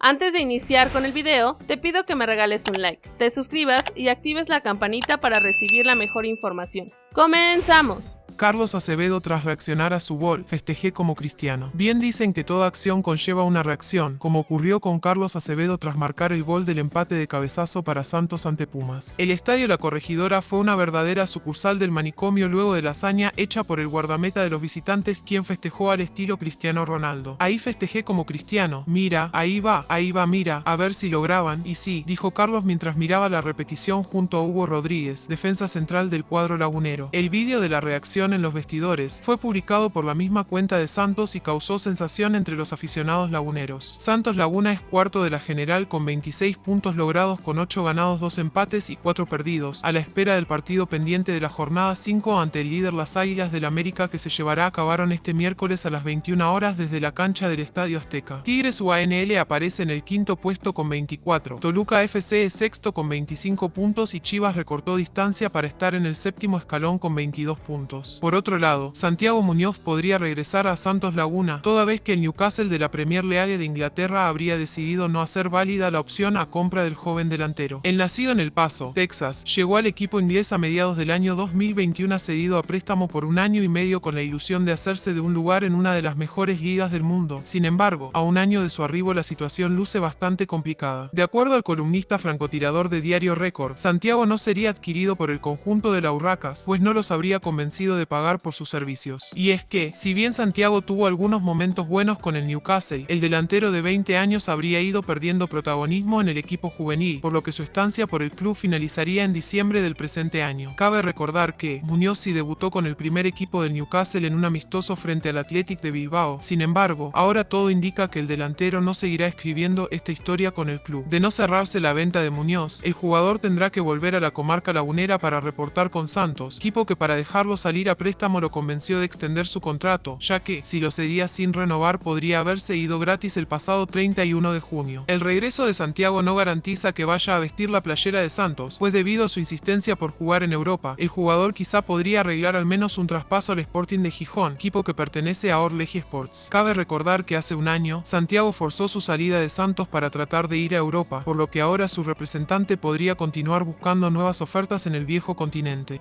Antes de iniciar con el video, te pido que me regales un like, te suscribas y actives la campanita para recibir la mejor información. ¡Comenzamos! Carlos Acevedo tras reaccionar a su gol, festejé como cristiano. Bien dicen que toda acción conlleva una reacción, como ocurrió con Carlos Acevedo tras marcar el gol del empate de cabezazo para Santos ante Pumas. El estadio La Corregidora fue una verdadera sucursal del manicomio luego de la hazaña hecha por el guardameta de los visitantes quien festejó al estilo Cristiano Ronaldo. Ahí festejé como cristiano, mira, ahí va, ahí va, mira, a ver si lo graban, y sí, dijo Carlos mientras miraba la repetición junto a Hugo Rodríguez, defensa central del cuadro lagunero. El vídeo de la reacción en los vestidores, fue publicado por la misma cuenta de Santos y causó sensación entre los aficionados laguneros. Santos Laguna es cuarto de la general con 26 puntos logrados con 8 ganados, 2 empates y 4 perdidos, a la espera del partido pendiente de la jornada 5 ante el líder Las Águilas del América que se llevará a cabo este miércoles a las 21 horas desde la cancha del Estadio Azteca. Tigres UANL aparece en el quinto puesto con 24, Toluca FC es sexto con 25 puntos y Chivas recortó distancia para estar en el séptimo escalón con 22 puntos. Por otro lado, Santiago Muñoz podría regresar a Santos Laguna, toda vez que el Newcastle de la Premier League de Inglaterra habría decidido no hacer válida la opción a compra del joven delantero. El nacido en El Paso, Texas, llegó al equipo inglés a mediados del año 2021 cedido a préstamo por un año y medio con la ilusión de hacerse de un lugar en una de las mejores ligas del mundo. Sin embargo, a un año de su arribo la situación luce bastante complicada. De acuerdo al columnista francotirador de Diario Record, Santiago no sería adquirido por el conjunto de la Urracas, pues no los habría convencido de pagar por sus servicios. Y es que, si bien Santiago tuvo algunos momentos buenos con el Newcastle, el delantero de 20 años habría ido perdiendo protagonismo en el equipo juvenil, por lo que su estancia por el club finalizaría en diciembre del presente año. Cabe recordar que Muñoz sí debutó con el primer equipo del Newcastle en un amistoso frente al Athletic de Bilbao. Sin embargo, ahora todo indica que el delantero no seguirá escribiendo esta historia con el club. De no cerrarse la venta de Muñoz, el jugador tendrá que volver a la comarca lagunera para reportar con Santos, equipo que para dejarlo salir a préstamo lo convenció de extender su contrato, ya que, si lo cedía sin renovar, podría haberse ido gratis el pasado 31 de junio. El regreso de Santiago no garantiza que vaya a vestir la playera de Santos, pues debido a su insistencia por jugar en Europa, el jugador quizá podría arreglar al menos un traspaso al Sporting de Gijón, equipo que pertenece a Orleji Sports. Cabe recordar que hace un año, Santiago forzó su salida de Santos para tratar de ir a Europa, por lo que ahora su representante podría continuar buscando nuevas ofertas en el viejo continente.